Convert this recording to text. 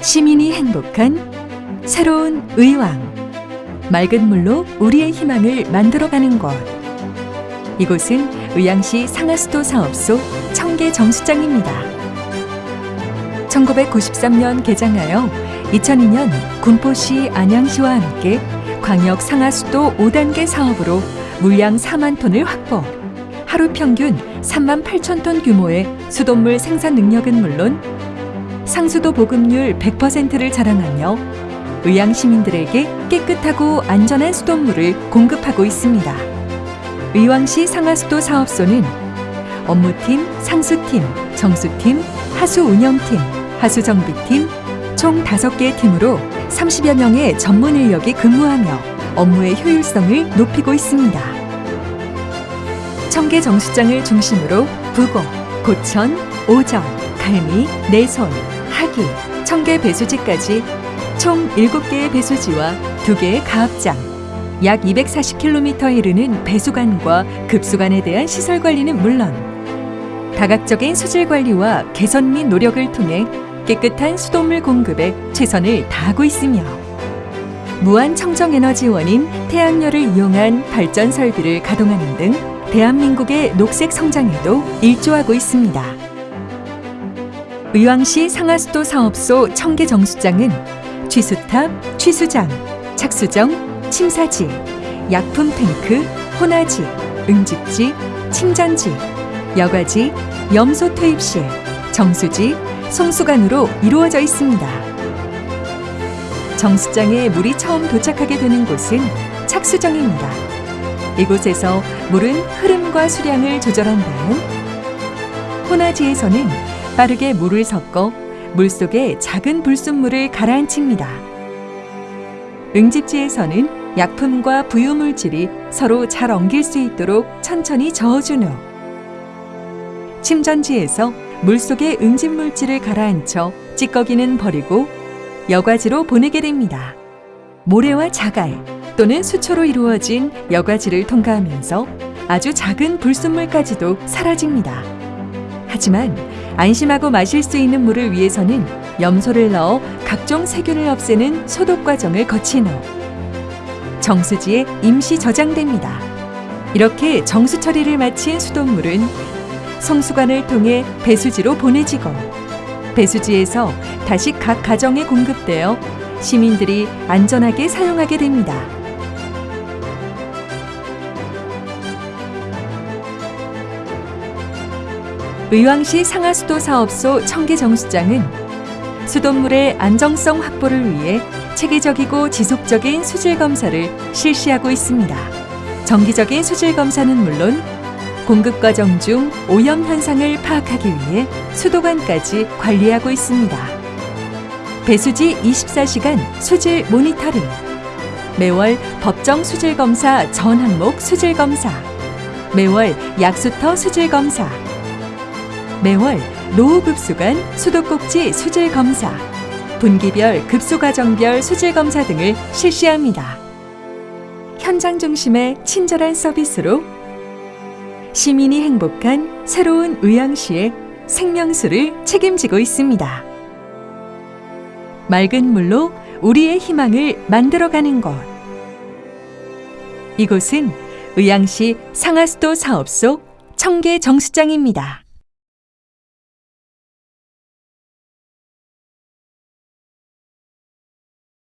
시민이 행복한 새로운 의왕 맑은 물로 우리의 희망을 만들어가는 곳 이곳은 의왕시 상하수도 사업소 청계 정수장입니다. 1993년 개장하여 2002년 군포시 안양시와 함께 광역 상하수도 5단계 사업으로 물량 4만 톤을 확보 하루 평균 3만 8천 톤 규모의 수돗물 생산 능력은 물론 상수도 보급률 100%를 자랑하며 의왕 시민들에게 깨끗하고 안전한 수돗물을 공급하고 있습니다. 의왕시 상하수도 사업소는 업무팀, 상수팀, 정수팀, 하수운영팀, 하수정비팀 총 5개의 팀으로 30여 명의 전문 인력이 근무하며 업무의 효율성을 높이고 있습니다. 청계 정수장을 중심으로 부곡, 고천, 오정, 갈미, 내손, 하기, 청계 배수지까지 총 7개의 배수지와 2개의 가압장, 약 240km에 이르는 배수관과 급수관에 대한 시설 관리는 물론 다각적인 수질 관리와 개선 및 노력을 통해 깨끗한 수돗물 공급에 최선을 다하고 있으며 무한 청정 에너지 원인 태양열을 이용한 발전 설비를 가동하는 등 대한민국의 녹색 성장에도 일조하고 있습니다. 의왕시 상하수도 사업소 청계 정수장은 취수탑, 취수장, 착수정, 침사지, 약품 탱크, 혼화지, 응집지, 침전지, 여과지, 염소 투입실, 정수지, 송수관으로 이루어져 있습니다. 정수장에 물이 처음 도착하게 되는 곳은 착수정입니다. 이곳에서 물은 흐름과 수량을 조절한 다음 호나지에서는 빠르게 물을 섞어 물속에 작은 불순물을 가라앉힙니다. 응집지에서는 약품과 부유물질이 서로 잘 엉길 수 있도록 천천히 저어준 후 침전지에서 물속에 응집물질을 가라앉혀 찌꺼기는 버리고 여과지로 보내게 됩니다. 모래와 자갈 또는 수초로 이루어진 여과지를 통과하면서 아주 작은 불순물까지도 사라집니다. 하지만 안심하고 마실 수 있는 물을 위해서는 염소를 넣어 각종 세균을 없애는 소독 과정을 거친 후 정수지에 임시 저장됩니다. 이렇게 정수 처리를 마친 수돗물은 송수관을 통해 배수지로 보내지고 배수지에서 다시 각 가정에 공급되어 시민들이 안전하게 사용하게 됩니다. 의왕시 상하수도 사업소 청계정수장은 수돗물의 안정성 확보를 위해 체계적이고 지속적인 수질 검사를 실시하고 있습니다. 정기적인 수질 검사는 물론 공급 과정 중 오염 현상을 파악하기 위해 수도관까지 관리하고 있습니다. 배수지 24시간 수질 모니터링, 매월 법정 수질 검사 전 항목 수질 검사, 매월 약수터 수질 검사, 매월 노후급수관 수도꼭지 수질 검사, 분기별 급수과정별 수질 검사 등을 실시합니다. 현장 중심의 친절한 서비스로 시민이 행복한 새로운 의왕시의 생명수를 책임지고 있습니다. 맑은 물로 우리의 희망을 만들어가는 곳. 이곳은 의왕시 상하수도 사업소 청계 정수장입니다.